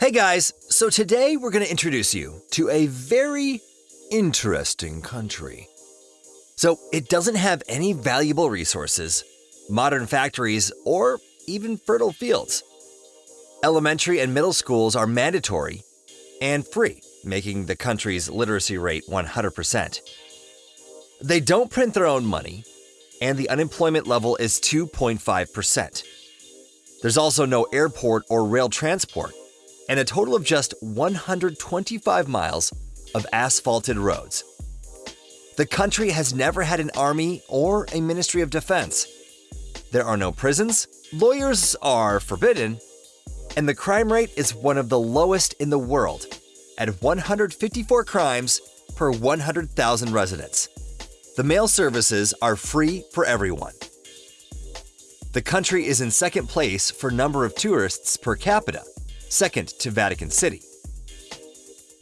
Hey guys, so today we're going to introduce you to a very interesting country. So, it doesn't have any valuable resources, modern factories, or even fertile fields. Elementary and middle schools are mandatory and free, making the country's literacy rate 100%. They don't print their own money, and the unemployment level is 2.5%. There's also no airport or rail transport, and a total of just 125 miles of asphalted roads. The country has never had an army or a Ministry of Defense. There are no prisons, lawyers are forbidden, and the crime rate is one of the lowest in the world at 154 crimes per 100,000 residents. The mail services are free for everyone. The country is in second place for number of tourists per capita, second to Vatican City.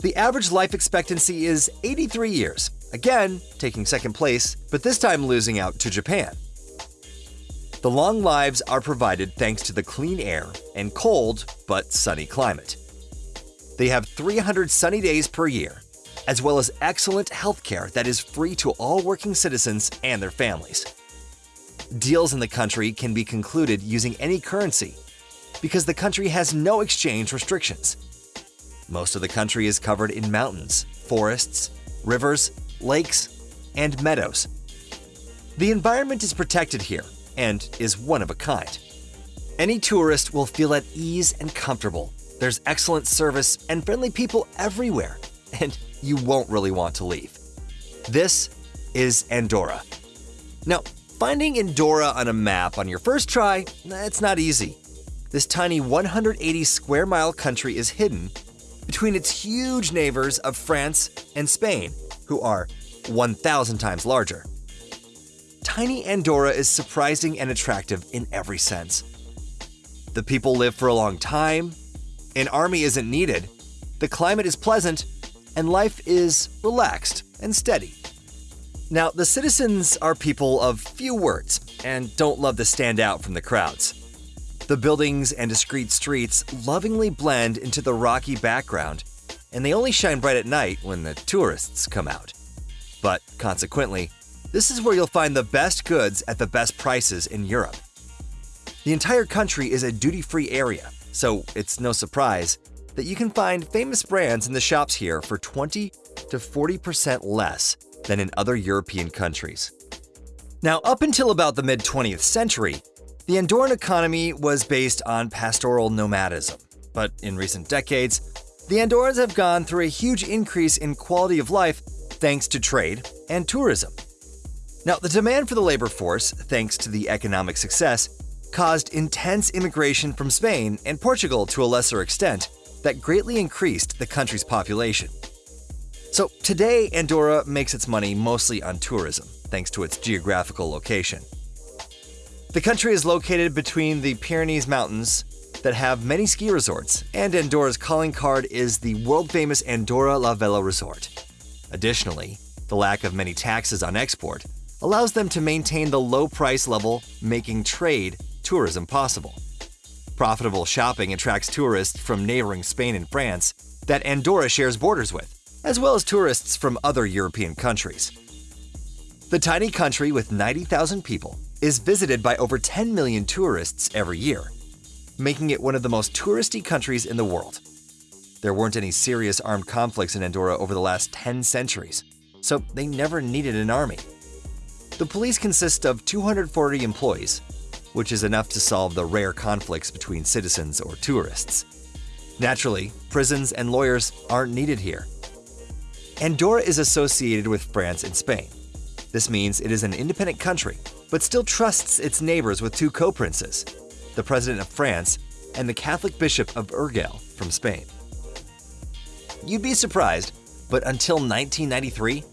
The average life expectancy is 83 years, again taking second place, but this time losing out to Japan. The long lives are provided thanks to the clean air and cold but sunny climate. They have 300 sunny days per year, as well as excellent healthcare that is free to all working citizens and their families. Deals in the country can be concluded using any currency because the country has no exchange restrictions. Most of the country is covered in mountains, forests, rivers, lakes, and meadows. The environment is protected here and is one of a kind. Any tourist will feel at ease and comfortable. There's excellent service and friendly people everywhere, and you won't really want to leave. This is Andorra. Now, finding Andorra on a map on your first try, that's not easy. This tiny 180 square mile country is hidden between its huge neighbors of France and Spain, who are 1,000 times larger. Tiny Andorra is surprising and attractive in every sense. The people live for a long time, an army isn't needed, the climate is pleasant, and life is relaxed and steady. Now, the citizens are people of few words and don't love to stand out from the crowds. The buildings and discreet streets lovingly blend into the rocky background, and they only shine bright at night when the tourists come out. But consequently, this is where you'll find the best goods at the best prices in Europe. The entire country is a duty free area, so it's no surprise that you can find famous brands in the shops here for 20 to 40% less than in other European countries. Now, up until about the mid 20th century, the Andorran economy was based on pastoral nomadism, but in recent decades, the Andorrans have gone through a huge increase in quality of life thanks to trade and tourism. Now, the demand for the labor force, thanks to the economic success, caused intense immigration from Spain and Portugal to a lesser extent that greatly increased the country's population. So, today, Andorra makes its money mostly on tourism, thanks to its geographical location. The country is located between the Pyrenees Mountains that have many ski resorts, and Andorra's calling card is the world famous Andorra La Vella Resort. Additionally, the lack of many taxes on export allows them to maintain the low price level, making trade tourism possible. Profitable shopping attracts tourists from neighboring Spain and France that Andorra shares borders with, as well as tourists from other European countries. The tiny country with 90,000 people is visited by over 10 million tourists every year, making it one of the most touristy countries in the world. There weren't any serious armed conflicts in Andorra over the last 10 centuries, so they never needed an army. The police consist of 240 employees, which is enough to solve the rare conflicts between citizens or tourists. Naturally, prisons and lawyers aren't needed here. Andorra is associated with France and Spain. This means it is an independent country, but still trusts its neighbors with two co princes the President of France and the Catholic Bishop of Urgell from Spain. You'd be surprised, but until 1993,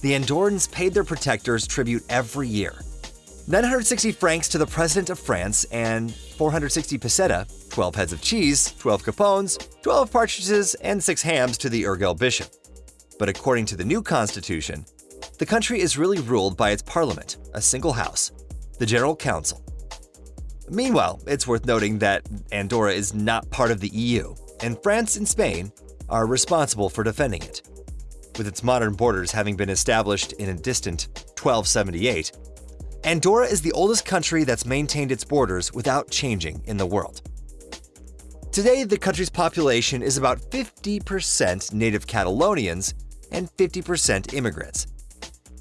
the Andorrans paid their protectors tribute every year 960 francs to the President of France and 460 peseta, 12 heads of cheese, 12 capones, 12 partridges, and 6 hams to the Urgell Bishop. But according to the new constitution, the country is really ruled by its parliament, a single house, the General Council. Meanwhile, it's worth noting that Andorra is not part of the EU, and France and Spain are responsible for defending it. With its modern borders having been established in a distant 1278, Andorra is the oldest country that's maintained its borders without changing in the world. Today, the country's population is about 50% native Catalonians and 50% immigrants.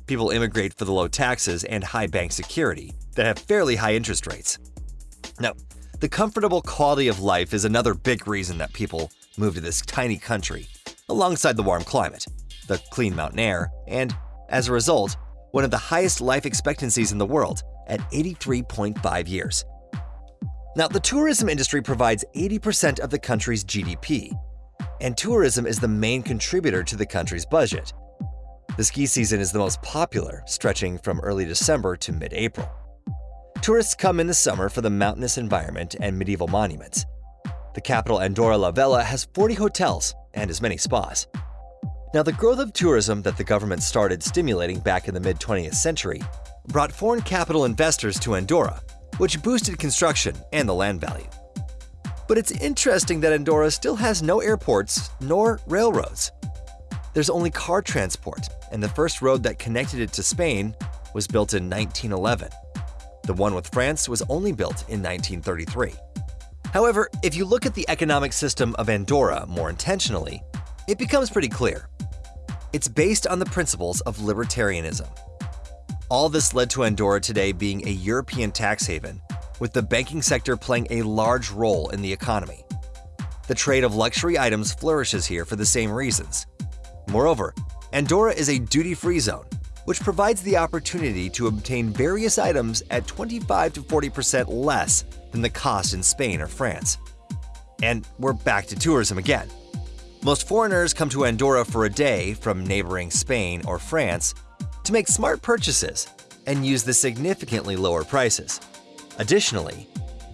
People immigrate for the low taxes and high bank security that have fairly high interest rates. Now, the comfortable quality of life is another big reason that people move to this tiny country, alongside the warm climate, the clean mountain air, and, as a result, one of the highest life expectancies in the world at 83.5 years. Now, the tourism industry provides 80% of the country's GDP, and tourism is the main contributor to the country's budget. The ski season is the most popular, stretching from early December to mid-April. Tourists come in the summer for the mountainous environment and medieval monuments. The capital Andorra la Vella has 40 hotels and as many spas. Now, the growth of tourism that the government started stimulating back in the mid-20th century brought foreign capital investors to Andorra, which boosted construction and the land value. But it's interesting that Andorra still has no airports nor railroads. There's only car transport, and the first road that connected it to Spain was built in 1911. The one with France was only built in 1933. However, if you look at the economic system of Andorra more intentionally, it becomes pretty clear. It's based on the principles of libertarianism. All this led to Andorra today being a European tax haven, with the banking sector playing a large role in the economy. The trade of luxury items flourishes here for the same reasons. Moreover, Andorra is a duty-free zone, which provides the opportunity to obtain various items at 25 to 40% less than the cost in Spain or France. And we're back to tourism again. Most foreigners come to Andorra for a day from neighboring Spain or France to make smart purchases and use the significantly lower prices. Additionally,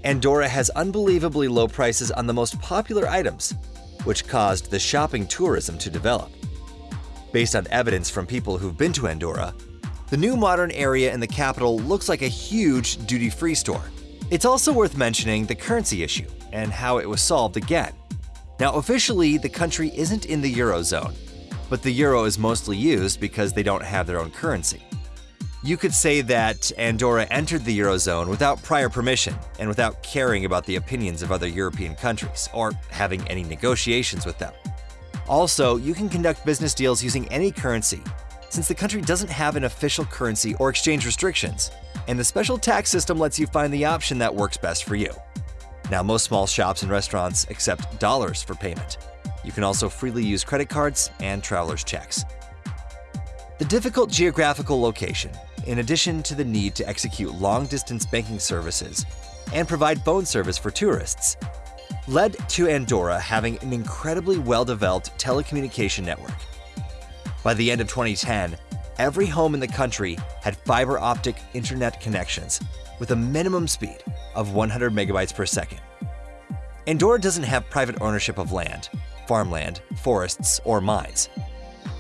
Andorra has unbelievably low prices on the most popular items, which caused the shopping tourism to develop. Based on evidence from people who've been to Andorra, the new modern area in the capital looks like a huge duty-free store. It's also worth mentioning the currency issue and how it was solved again. Now, officially, the country isn't in the Eurozone, but the euro is mostly used because they don't have their own currency. You could say that Andorra entered the Eurozone without prior permission and without caring about the opinions of other European countries or having any negotiations with them. Also, you can conduct business deals using any currency, since the country doesn't have an official currency or exchange restrictions, and the special tax system lets you find the option that works best for you. Now, most small shops and restaurants accept dollars for payment. You can also freely use credit cards and traveler's checks. The difficult geographical location, in addition to the need to execute long-distance banking services and provide phone service for tourists, led to Andorra having an incredibly well-developed telecommunication network. By the end of 2010, every home in the country had fiber optic internet connections with a minimum speed of 100 megabytes per second. Andorra doesn't have private ownership of land, farmland, forests, or mines.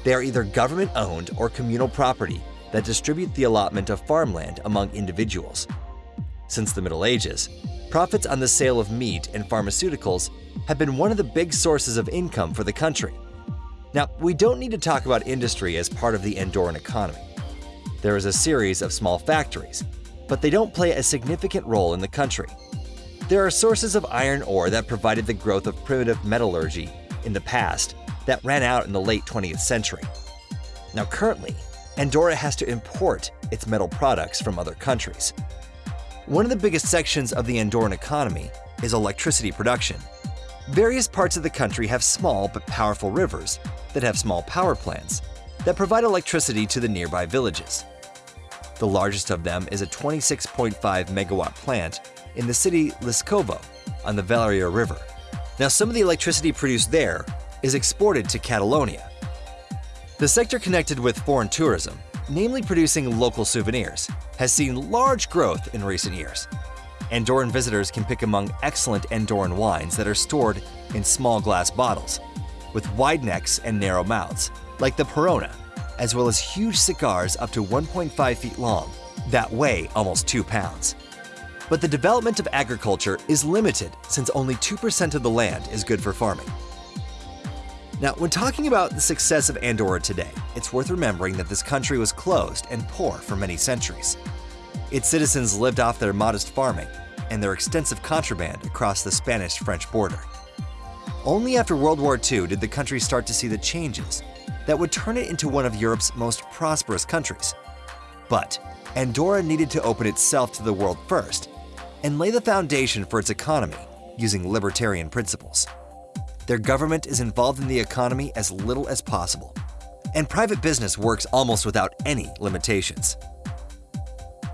They are either government-owned or communal property that distribute the allotment of farmland among individuals. Since the Middle Ages, profits on the sale of meat and pharmaceuticals have been one of the big sources of income for the country. Now, we don't need to talk about industry as part of the Andorran economy. There is a series of small factories, but they don't play a significant role in the country. There are sources of iron ore that provided the growth of primitive metallurgy in the past that ran out in the late 20th century. Now currently, Andorra has to import its metal products from other countries. One of the biggest sections of the Andorran economy is electricity production. Various parts of the country have small but powerful rivers that have small power plants that provide electricity to the nearby villages. The largest of them is a 26.5 megawatt plant in the city Leskovo on the Valeria River. Now some of the electricity produced there is exported to Catalonia. The sector connected with foreign tourism namely producing local souvenirs, has seen large growth in recent years. Andorran visitors can pick among excellent Andorran wines that are stored in small glass bottles, with wide necks and narrow mouths, like the Perona, as well as huge cigars up to 1.5 feet long that weigh almost 2 pounds. But the development of agriculture is limited since only 2% of the land is good for farming. Now, when talking about the success of Andorra today, it's worth remembering that this country was closed and poor for many centuries. Its citizens lived off their modest farming and their extensive contraband across the Spanish-French border. Only after World War II did the country start to see the changes that would turn it into one of Europe's most prosperous countries. But Andorra needed to open itself to the world first and lay the foundation for its economy using libertarian principles. Their government is involved in the economy as little as possible, and private business works almost without any limitations.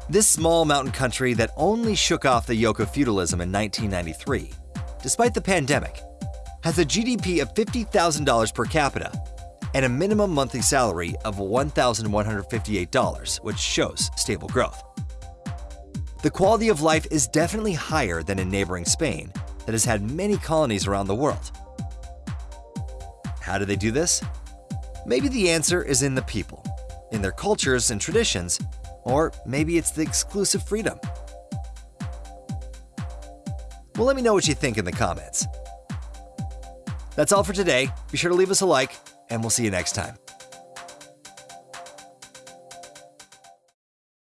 This small mountain country that only shook off the yoke of feudalism in 1993, despite the pandemic, has a GDP of $50,000 per capita and a minimum monthly salary of $1,158, which shows stable growth. The quality of life is definitely higher than in neighboring Spain that has had many colonies around the world. How do they do this? Maybe the answer is in the people, in their cultures and traditions, or maybe it's the exclusive freedom. Well, let me know what you think in the comments. That's all for today. Be sure to leave us a like, and we'll see you next time.